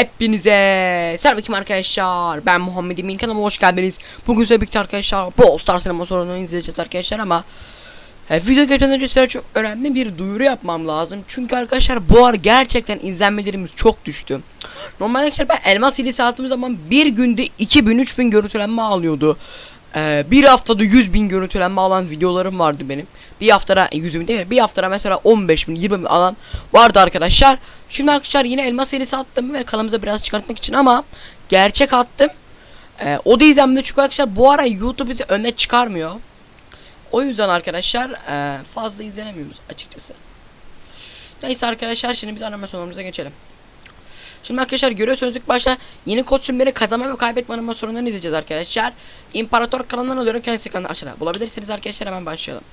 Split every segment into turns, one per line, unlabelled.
Hepinize selamünaleyküm arkadaşlar. Ben Muhammed Emin kanalıma hoş geldiniz. Bugün size birlikte arkadaşlar Brawl Stars sinema sorunu izleyeceğiz arkadaşlar ama e, video geçmeden önce size çok önemli bir duyuru yapmam lazım. Çünkü arkadaşlar bu ara gerçekten izlenmelerimiz çok düştü. Normalde arkadaşlar ben elmas hilesi attığım zaman bir günde 2000-3000 görüntülenme alıyordu. Ee, bir haftada 100 bin görüntülenme alan videolarım vardı benim. Bir haftada 100 bin değil mi? Bir haftada mesela 15 bin 20 bin alan vardı arkadaşlar. Şimdi arkadaşlar yine elmas serisi attım ve kanalımıza biraz çıkartmak için ama gerçek attım. Ee, o da izlenmedi çünkü arkadaşlar bu ara YouTube bizi öne çıkarmıyor. O yüzden arkadaşlar e, fazla izlenemiyoruz açıkçası. Neyse arkadaşlar şimdi biz animasyonlarımıza geçelim. Şimdi arkadaşlar görüyorsunuz ilk başta yeni kostümleri kazanma ve kaybetme animasyonlarını izleyeceğiz arkadaşlar. İmparator kanalından alıyorum kendisi ekranı aşağıda. Bulabilirsiniz arkadaşlar hemen başlayalım.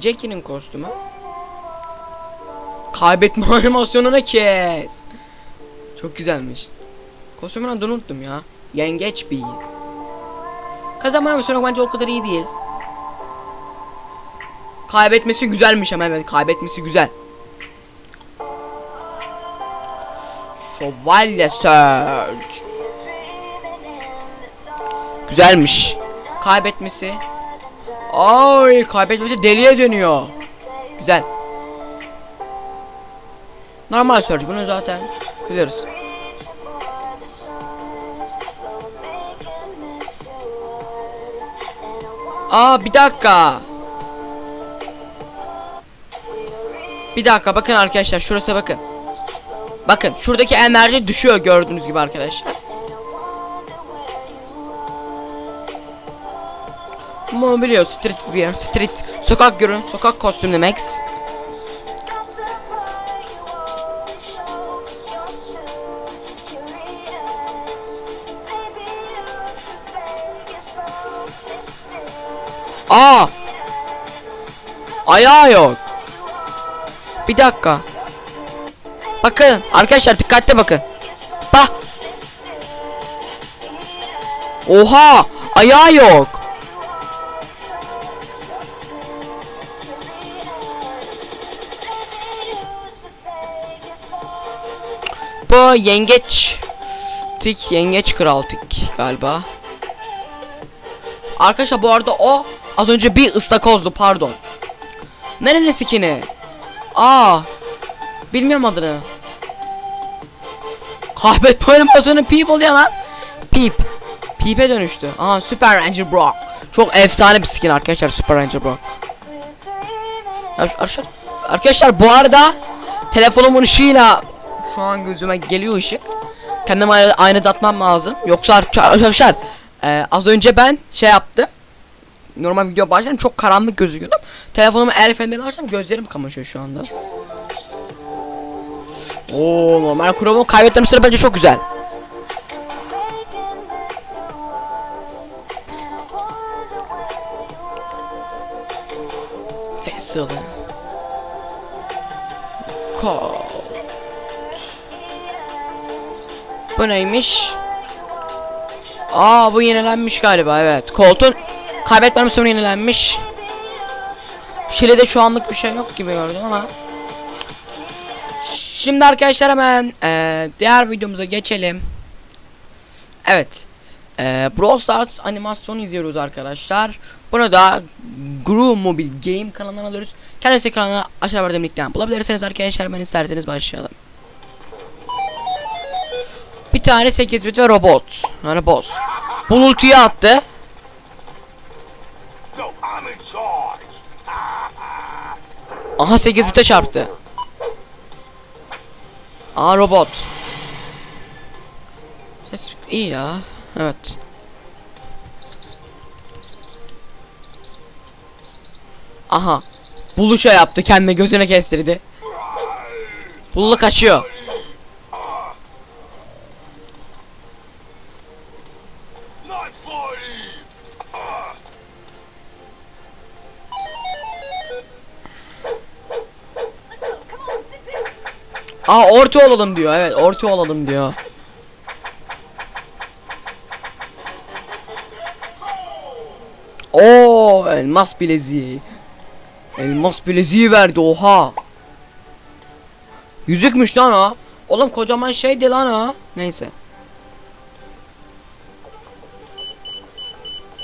Jackie'nin kostümü. Kaybetme animasyonuna kes. Çok güzelmiş. Kostümün unuttum ya. Yengeç bir. Kazanma animasyonu bence o kadar iyi değil. Kaybetmesi güzelmiş ama evet kaybetmesi güzel. Şövalye Surge. Güzelmiş. Kaybetmesi. Ay kaybetmesi deliye dönüyor. Güzel. Normal Surge bunu zaten biliyoruz. Aa bir dakika. Bir dakika bakın arkadaşlar şurası bakın. Bakın şuradaki enerji düşüyor gördüğünüz gibi arkadaşlar. Biliyor street wear, street sokak görün, sokak kostümlü Max. Aa! Ayağı yok. Bir dakika. Bakın arkadaşlar dikkatli bakın. Bak. Oha! Ayağı yok. Bu yengeç. Tik yengeç kral tik galiba. Arkadaşlar bu arada o az önce bir ıstakozdu pardon. Nerenin skini? Aa. Bilmiyorum adını. Kaybetme animasyonu Peep oluyor lan. Peep. Peep'e dönüştü. Aha Super Ranger Brock. Çok efsane bir skin arkadaşlar Super Ranger Brock. Ya arkadaşlar, arkadaşlar bu arada telefonumun ışığıyla şu an gözüme geliyor ışık. Kendime aynı datmam lazım. Yoksa ar- arkadaşlar e, az önce ben şey yaptım. Normal video başlarım çok karanlık gözüküyordum. Telefonumu el fenerini açtım gözlerim kamaşıyor şu anda. Oo normal kurumu kaybetmem sıra bence çok güzel. Vessel. Colt. Bu neymiş? Aa bu yenilenmiş galiba evet. Colt'un kaybetmem sonra yenilenmiş. Şile'de şu anlık bir şey yok gibi gördüm ama. Şimdi arkadaşlar hemen eee, diğer videomuza geçelim. Evet. Eee Brawl Stars animasyonu izliyoruz arkadaşlar. Bunu da Groove Mobile Game kanalından alıyoruz. Kendisi kanalına aşağı verdiğim linkten bulabilirsiniz arkadaşlar. Ben isterseniz başlayalım. Bir tane 8 bit ve robot. Yani boss. Bulultuya attı. Aha 8 bite çarptı. Aa robot. Ses iyi ya. Evet. Aha. Buluşa yaptı kendine gözüne kestirdi. Bullu kaçıyor. Aa orta olalım diyor. Evet orta olalım diyor. Oo elmas bileziği. Elmas bileziği verdi oha. Yüzükmüş lan o. Oğlum kocaman şeydi lan o. Neyse.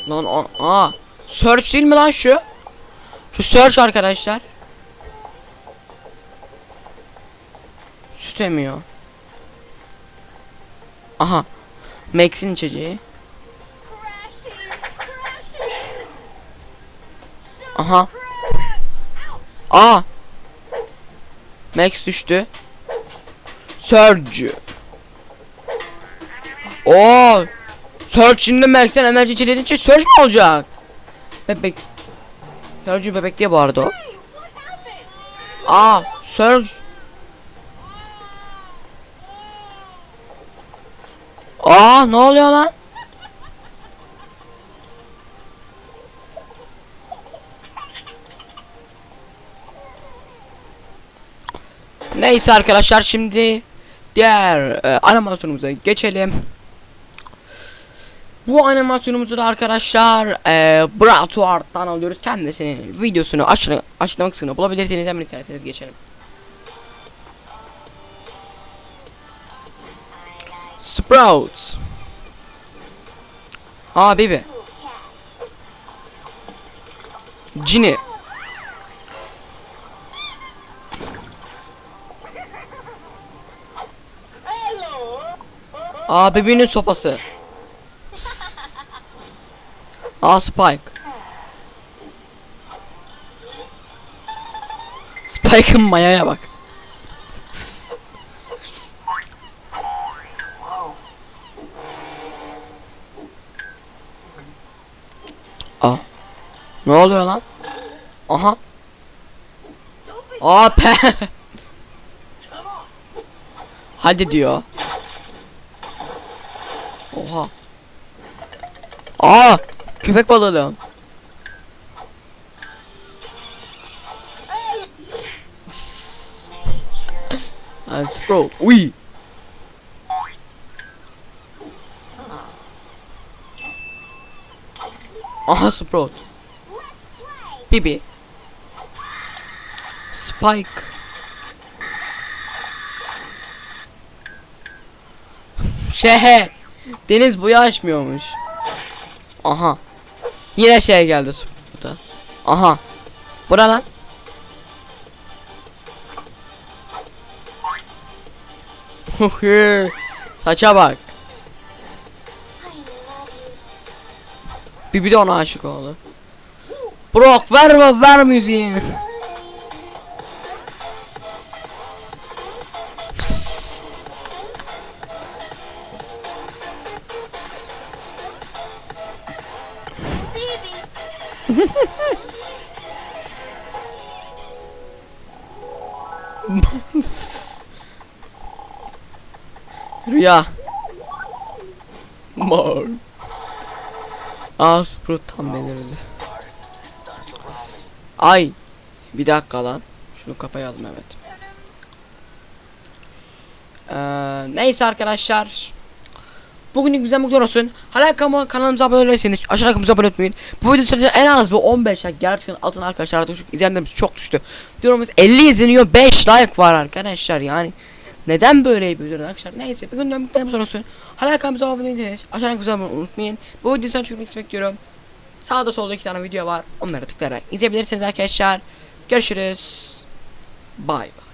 Lan aa. Search değil mi lan şu? Şu search arkadaşlar. Süt emiyor. Aha. Max'in içeceği. Aha. Aa. Max düştü. Surge. Oo. Surge şimdi Max'en enerji içeriği Surge mi olacak? Bebek. Surge bebek diye bağırdı o. Aa. Surge. Aa ne oluyor lan? Neyse arkadaşlar şimdi diğer e, animasyonumuza geçelim. Bu animasyonumuzu da arkadaşlar e, Bratuart'tan alıyoruz. Kendisinin videosunu aşağı, açıklama kısmına bulabilirsiniz. Hemen isterseniz geçelim. Sprouts. Aa Bibi. Cini. Aa Bibi'nin sopası. Aa Spike. Spike'ın mayaya bak. Ne oluyor lan? Aha. Aa pe. Hadi diyor. Oha. Aa, köpek balığı lan. Aa, Sprout. Uy. Aha Sprout. Bibi. Spike. Şehe. Deniz boyu açmıyormuş. Aha. Yine şey geldi Sprout'a. Aha. Bura lan. Saça bak. Bibi de ona aşık oldu. Brock ver ver müziğini. Rüya. Mor. Sprout tam belirli. Ay. Bir dakika lan. Şunu kapayalım evet. Ee, neyse arkadaşlar. Bugünlük bize mutlu olsun. Hala kanalımıza abone değilseniz aşağıya kanalımıza abone olmayı. Bu video sürece en az bir 15 like gerçekten atın arkadaşlar artık çok çok düştü. Videomuz 50 izleniyor 5 like var arkadaşlar yani. Neden böyle yapıyorlar arkadaşlar? Neyse bir günden mutlu olsun. Hala kanalımıza abone değilseniz aşağıya kanalımıza abone olmayı unutmayın. Bu videodan çok like bekliyorum. Sağda solda iki tane video var. Onlara tıklayarak izleyebilirsiniz arkadaşlar. Görüşürüz. Bye.